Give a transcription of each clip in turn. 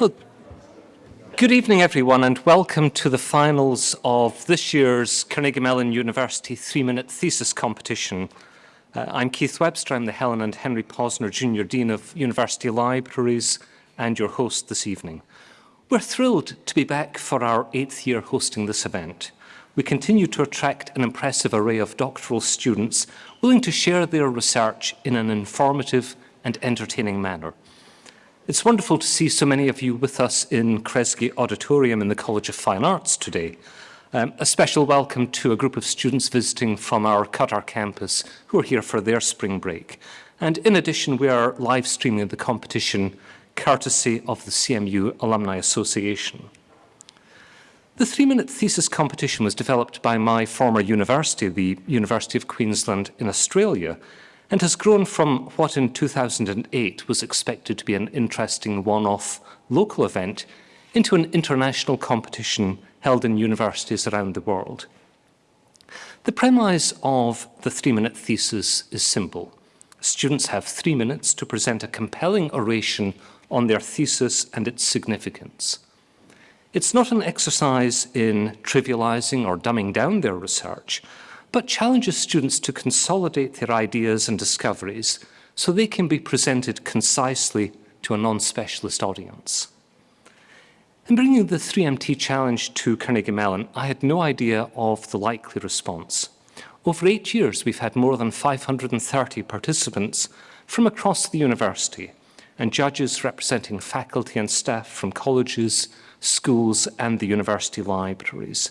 Well, good evening, everyone, and welcome to the finals of this year's Carnegie Mellon University three-minute thesis competition. Uh, I'm Keith Webster. I'm the Helen and Henry Posner Junior Dean of University Libraries and your host this evening. We're thrilled to be back for our eighth year hosting this event. We continue to attract an impressive array of doctoral students willing to share their research in an informative and entertaining manner. It's wonderful to see so many of you with us in Kresge Auditorium in the College of Fine Arts today. Um, a special welcome to a group of students visiting from our Qatar campus who are here for their spring break. And in addition, we are live streaming the competition courtesy of the CMU Alumni Association. The three-minute thesis competition was developed by my former university, the University of Queensland in Australia, and has grown from what in 2008 was expected to be an interesting one-off local event into an international competition held in universities around the world. The premise of the three-minute thesis is simple. Students have three minutes to present a compelling oration on their thesis and its significance. It's not an exercise in trivializing or dumbing down their research, but challenges students to consolidate their ideas and discoveries so they can be presented concisely to a non-specialist audience. In bringing the 3MT challenge to Carnegie Mellon, I had no idea of the likely response. Over eight years, we've had more than 530 participants from across the university and judges representing faculty and staff from colleges, schools and the university libraries.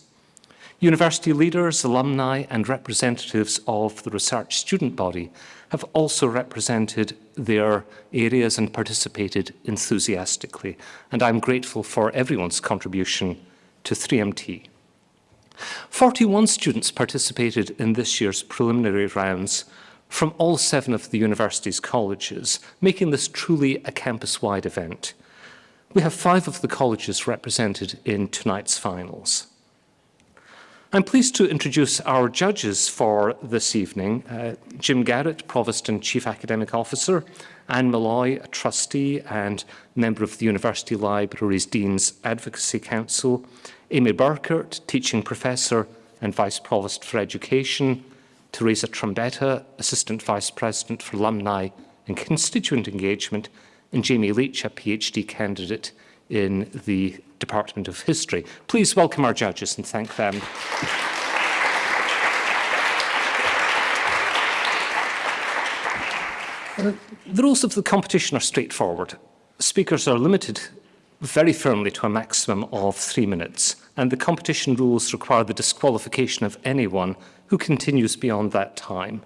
University leaders, alumni and representatives of the research student body have also represented their areas and participated enthusiastically. And I'm grateful for everyone's contribution to 3MT. 41 students participated in this year's preliminary rounds from all seven of the university's colleges, making this truly a campus-wide event. We have five of the colleges represented in tonight's finals. I'm pleased to introduce our judges for this evening. Uh, Jim Garrett, Provost and Chief Academic Officer, Anne Malloy, a trustee and member of the University Library's Dean's Advocacy Council, Amy Burkert, Teaching Professor and Vice Provost for Education, Teresa Trombetta, Assistant Vice President for Alumni and Constituent Engagement, and Jamie Leach, a PhD candidate in the Department of History. Please welcome our judges and thank them. The rules of the competition are straightforward. Speakers are limited very firmly to a maximum of three minutes, and the competition rules require the disqualification of anyone who continues beyond that time.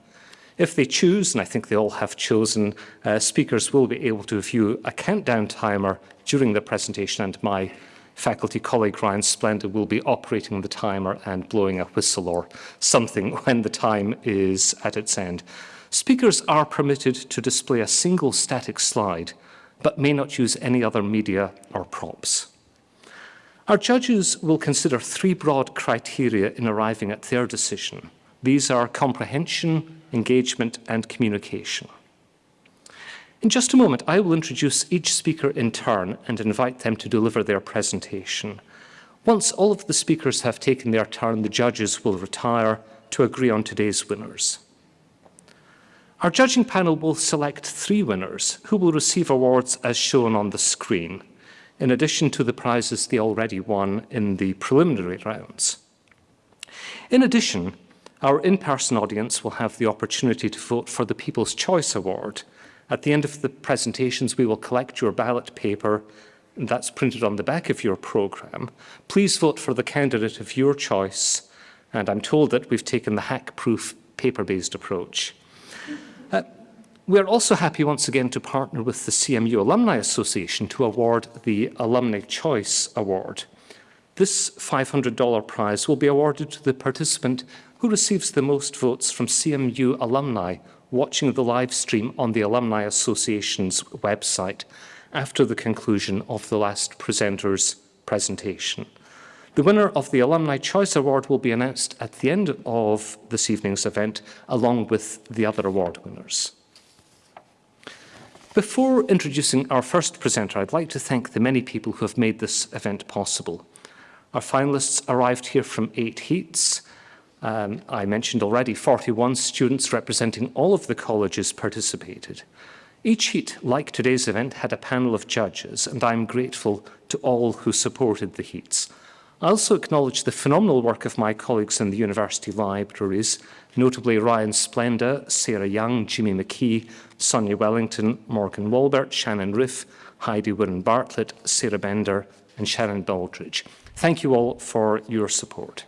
If they choose, and I think they all have chosen, uh, speakers will be able to view a countdown timer during the presentation and my faculty colleague Ryan Splenda will be operating the timer and blowing a whistle or something when the time is at its end. Speakers are permitted to display a single static slide, but may not use any other media or props. Our judges will consider three broad criteria in arriving at their decision. These are comprehension, engagement and communication. In just a moment, I will introduce each speaker in turn and invite them to deliver their presentation. Once all of the speakers have taken their turn, the judges will retire to agree on today's winners. Our judging panel will select three winners who will receive awards as shown on the screen, in addition to the prizes they already won in the preliminary rounds. In addition, our in-person audience will have the opportunity to vote for the People's Choice Award, at the end of the presentations, we will collect your ballot paper and that's printed on the back of your programme. Please vote for the candidate of your choice. And I'm told that we've taken the hack-proof paper-based approach. Uh, we're also happy once again to partner with the CMU Alumni Association to award the Alumni Choice Award. This $500 prize will be awarded to the participant who receives the most votes from CMU alumni watching the live stream on the Alumni Association's website after the conclusion of the last presenter's presentation. The winner of the Alumni Choice Award will be announced at the end of this evening's event, along with the other award winners. Before introducing our first presenter, I'd like to thank the many people who have made this event possible. Our finalists arrived here from eight heats. Um, I mentioned already 41 students representing all of the colleges participated. Each heat, like today's event, had a panel of judges, and I'm grateful to all who supported the heats. I also acknowledge the phenomenal work of my colleagues in the university libraries, notably Ryan Splenda, Sarah Young, Jimmy McKee, Sonia Wellington, Morgan Walbert, Shannon Riff, Heidi Wirren Bartlett, Sarah Bender and Sharon Baldridge. Thank you all for your support.